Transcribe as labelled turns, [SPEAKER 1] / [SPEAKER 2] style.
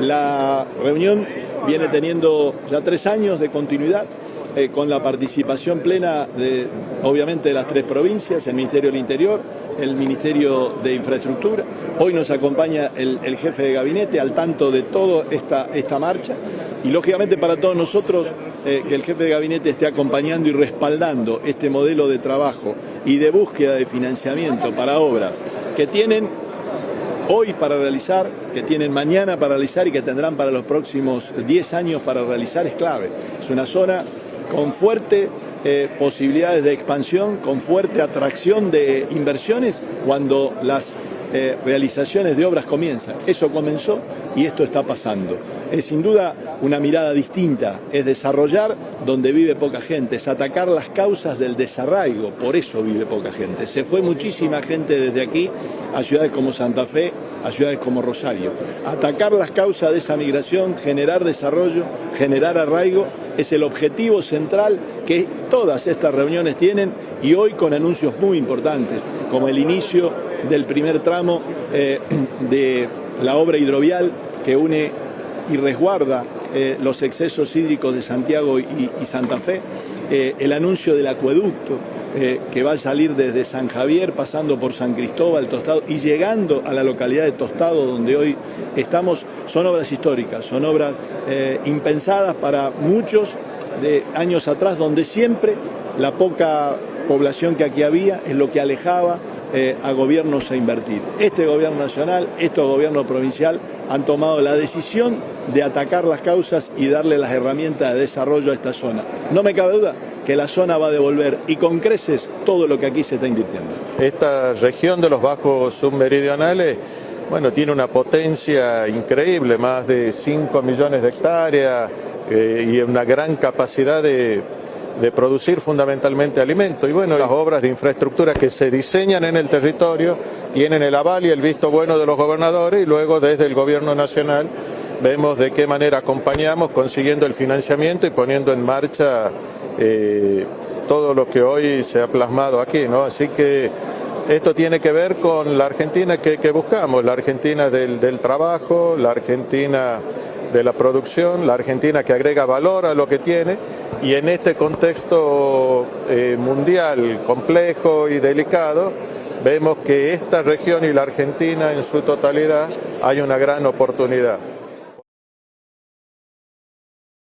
[SPEAKER 1] La reunión viene teniendo ya tres años de continuidad. Eh, con la participación plena de, obviamente, de las tres provincias, el Ministerio del Interior, el Ministerio de Infraestructura. Hoy nos acompaña el, jefe de gabinete al tanto de toda esta, esta marcha y, lógicamente, para todos nosotros, eh, que el jefe de gabinete esté acompañando y respaldando este modelo de trabajo y de búsqueda de financiamiento para obras que tienen hoy para realizar, que tienen mañana para realizar y que tendrán para los próximos 10 años para realizar es clave. Es una zona con fuerte eh, posibilidades de expansión, con fuerte atracción de inversiones cuando las eh, realizaciones de obras comienzan. Eso comenzó y esto está pasando. Es sin duda una mirada distinta, es desarrollar donde vive poca gente, es atacar las causas del desarraigo, por eso vive poca gente. Se fue muchísima gente desde aquí a ciudades como Santa Fe, a ciudades como Rosario. Atacar las causas de esa migración, generar desarrollo, generar arraigo, es el objetivo central que todas estas reuniones tienen y hoy con anuncios muy importantes, como el inicio del primer tramo eh, de la obra hidrovial que une y resguarda eh, los excesos hídricos de Santiago y, Santa Fe, eh, el anuncio del acueducto eh, que va a salir desde San Javier, pasando por San Cristóbal, Tostado y llegando a la localidad de Tostado, donde hoy estamos, son obras históricas, son obras impensadas para muchos de años atrás, donde siempre la poca población que aquí había es lo que alejaba eh, a gobiernos a invertir. Este gobierno nacional, este gobierno provincial han tomado la decisión de atacar las causas y darle las herramientas de desarrollo a esta zona. No me cabe duda que la zona va a devolver y con creces todo lo que aquí se está invirtiendo.
[SPEAKER 2] Esta región de los bajos submeridionales bueno, tiene una potencia increíble, más de 5 millones de hectáreas eh, y una gran capacidad de de producir fundamentalmente alimentos. Y bueno, las obras de infraestructura que se diseñan en el territorio tienen el aval y el visto bueno de los gobernadores y luego desde el gobierno nacional vemos de qué manera acompañamos consiguiendo el financiamiento y poniendo en marcha eh, todo lo que hoy se ha plasmado aquí, ¿no? Así que esto tiene que ver con la Argentina que, buscamos, la Argentina del trabajo, la Argentina de la producción, la Argentina que agrega valor a lo que tiene y en este contexto eh, mundial complejo y delicado, vemos que esta región y la Argentina en su totalidad hay una gran oportunidad.